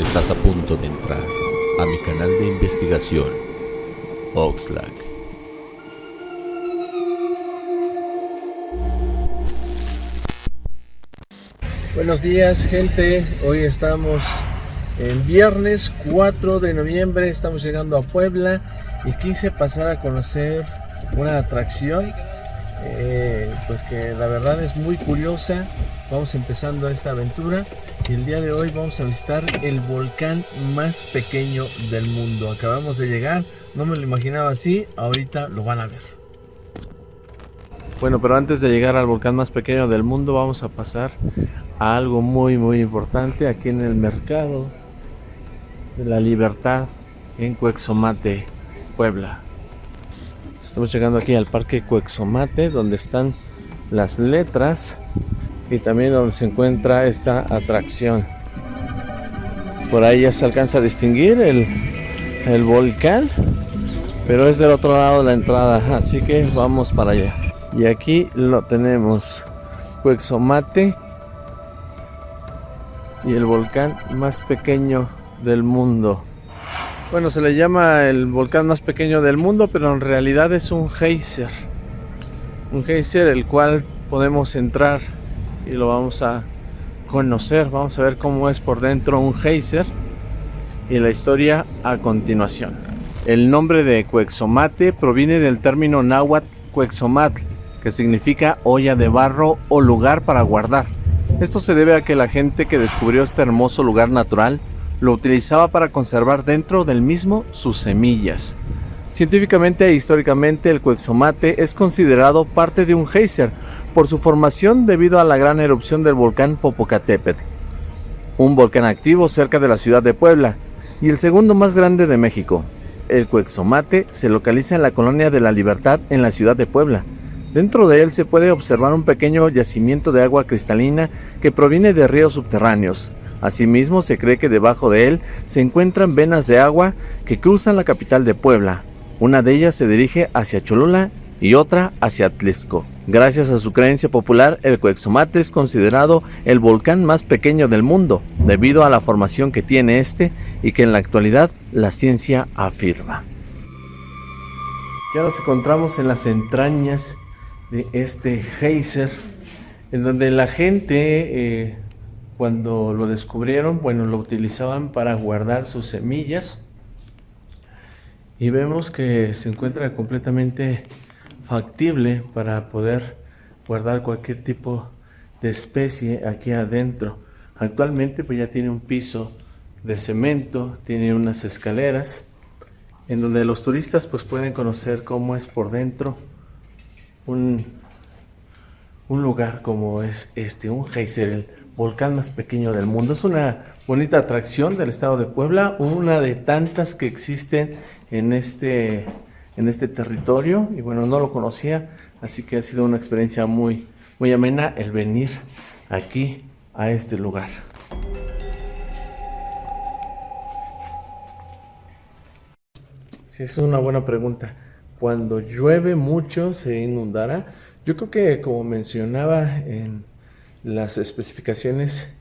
Estás a punto de entrar a mi canal de investigación, Oxlack. Buenos días gente, hoy estamos en viernes 4 de noviembre, estamos llegando a Puebla y quise pasar a conocer una atracción eh, pues que la verdad es muy curiosa. Vamos empezando esta aventura y el día de hoy vamos a visitar el volcán más pequeño del mundo. Acabamos de llegar, no me lo imaginaba así, ahorita lo van a ver. Bueno, pero antes de llegar al volcán más pequeño del mundo vamos a pasar a algo muy muy importante aquí en el mercado de la libertad en Cuexomate, Puebla. Estamos llegando aquí al parque Cuexomate, donde están las letras y también donde se encuentra esta atracción. Por ahí ya se alcanza a distinguir el, el volcán, pero es del otro lado de la entrada, así que vamos para allá. Y aquí lo tenemos, Cuexomate y el volcán más pequeño del mundo. Bueno, se le llama el volcán más pequeño del mundo, pero en realidad es un geyser. Un geyser el cual podemos entrar y lo vamos a conocer. Vamos a ver cómo es por dentro un geyser y la historia a continuación. El nombre de Cuexomate proviene del término náhuatl Cuexomatl, que significa olla de barro o lugar para guardar. Esto se debe a que la gente que descubrió este hermoso lugar natural lo utilizaba para conservar dentro del mismo sus semillas. Científicamente e históricamente el Cuexomate es considerado parte de un geyser por su formación debido a la gran erupción del volcán Popocatépetl, un volcán activo cerca de la ciudad de Puebla y el segundo más grande de México. El Cuexomate se localiza en la colonia de la Libertad en la ciudad de Puebla. Dentro de él se puede observar un pequeño yacimiento de agua cristalina que proviene de ríos subterráneos, Asimismo, se cree que debajo de él se encuentran venas de agua que cruzan la capital de Puebla. Una de ellas se dirige hacia Cholula y otra hacia Atlisco. Gracias a su creencia popular, el Cuexomate es considerado el volcán más pequeño del mundo, debido a la formación que tiene este y que en la actualidad la ciencia afirma. Ya nos encontramos en las entrañas de este geyser, en donde la gente eh, cuando lo descubrieron, bueno, lo utilizaban para guardar sus semillas. Y vemos que se encuentra completamente factible para poder guardar cualquier tipo de especie aquí adentro. Actualmente pues ya tiene un piso de cemento, tiene unas escaleras en donde los turistas pues pueden conocer cómo es por dentro un, un lugar como es este, un geyser, volcán más pequeño del mundo. Es una bonita atracción del estado de Puebla, una de tantas que existen en este, en este territorio. Y bueno, no lo conocía, así que ha sido una experiencia muy, muy amena el venir aquí a este lugar. Sí, es una buena pregunta. Cuando llueve mucho, ¿se inundará? Yo creo que como mencionaba en las especificaciones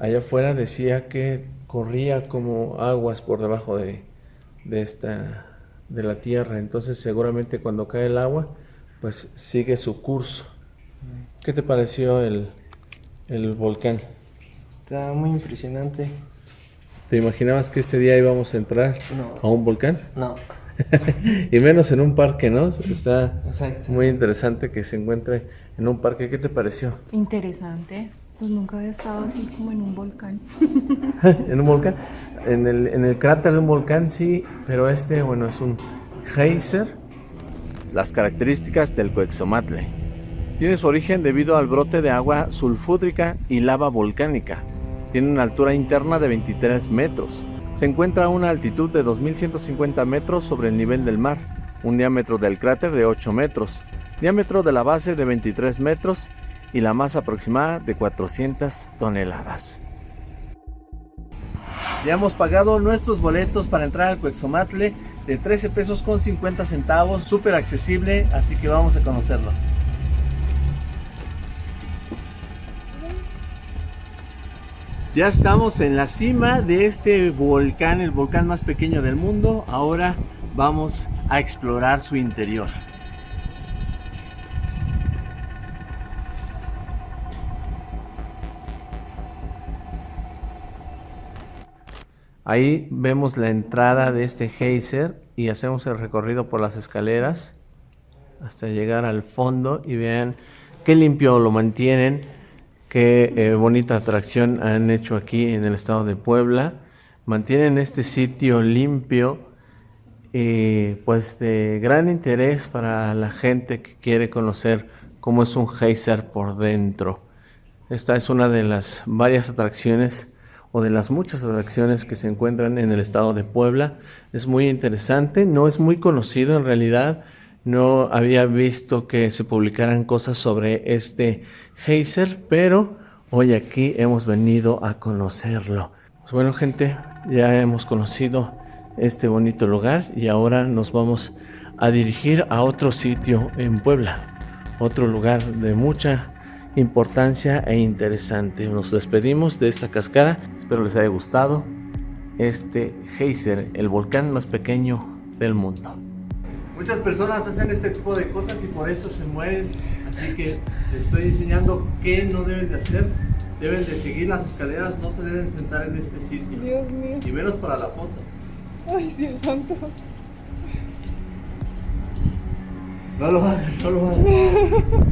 allá afuera decía que corría como aguas por debajo de, esta de la tierra. Entonces seguramente cuando cae el agua pues sigue su curso. ¿qué te pareció el, el volcán? está muy impresionante. ¿te imaginabas que este día íbamos a entrar a un volcán? no y menos en un parque, ¿no? Está muy interesante que se encuentre en un parque. ¿Qué te pareció? Interesante. Pues nunca había estado así como en un volcán. ¿En un volcán? En el, en el cráter de un volcán sí, pero este, bueno, es un geyser. Las características del Coexomatle. Tiene su origen debido al brote de agua sulfúdrica y lava volcánica. Tiene una altura interna de 23 metros se encuentra a una altitud de 2.150 metros sobre el nivel del mar, un diámetro del cráter de 8 metros, diámetro de la base de 23 metros y la masa aproximada de 400 toneladas. Ya hemos pagado nuestros boletos para entrar al Cuexomatle de 13 pesos con 50 centavos, súper accesible, así que vamos a conocerlo. Ya estamos en la cima de este volcán, el volcán más pequeño del mundo. Ahora vamos a explorar su interior. Ahí vemos la entrada de este geyser y hacemos el recorrido por las escaleras hasta llegar al fondo y vean qué limpio lo mantienen, qué eh, bonita atracción han hecho aquí en el estado de Puebla. Mantienen este sitio limpio y pues de gran interés para la gente que quiere conocer cómo es un geyser por dentro. Esta es una de las varias atracciones o de las muchas atracciones que se encuentran en el estado de Puebla. Es muy interesante, no es muy conocido en realidad. No había visto que se publicaran cosas sobre este geyser, pero hoy aquí hemos venido a conocerlo. Pues bueno, gente, ya hemos conocido este bonito lugar y ahora nos vamos a dirigir a otro sitio en Puebla, otro lugar de mucha importancia e interesante. Nos despedimos de esta cascada. Espero les haya gustado este geyser, el volcán más pequeño del mundo. Muchas personas hacen este tipo de cosas y por eso se mueren. Así que les estoy enseñando qué no deben de hacer. Deben de seguir las escaleras, no se deben sentar en este sitio. Dios mío. Y menos para la foto. Ay, Dios santo. No lo hagan, no lo hagan.